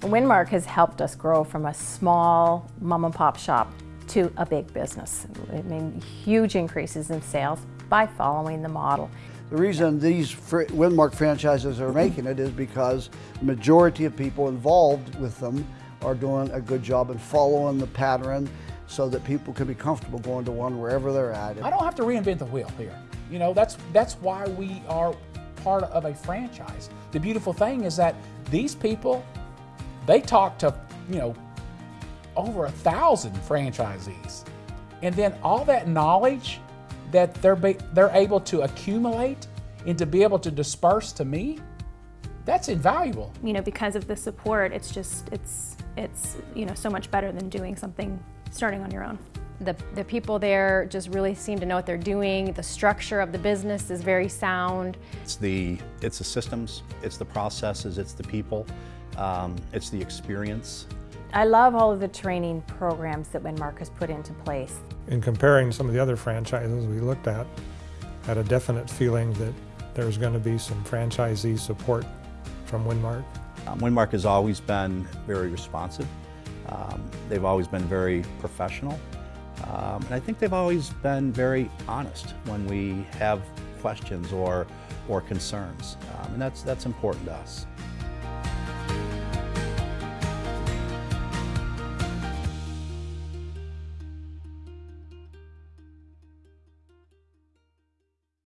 Winmark has helped us grow from a small mom and pop shop to a big business. I mean, huge increases in sales by following the model. The reason these fr Winmark franchises are making it is because the majority of people involved with them are doing a good job and following the pattern so that people can be comfortable going to one wherever they're at. I don't have to reinvent the wheel here. You know, that's that's why we are part of a franchise. The beautiful thing is that these people, they talk to, you know, over a thousand franchisees. And then all that knowledge that they're, be, they're able to accumulate and to be able to disperse to me, that's invaluable. You know, because of the support, it's just, it's, it's, you know, so much better than doing something starting on your own. The, the people there just really seem to know what they're doing. The structure of the business is very sound. It's the, it's the systems, it's the processes, it's the people, um, it's the experience. I love all of the training programs that Winmark has put into place. In comparing some of the other franchises we looked at, had a definite feeling that there's going to be some franchisee support from Winmark. Um, Winmark has always been very responsive. Um, they've always been very professional. Um, and I think they've always been very honest when we have questions or, or concerns. Um, and that's, that's important to us.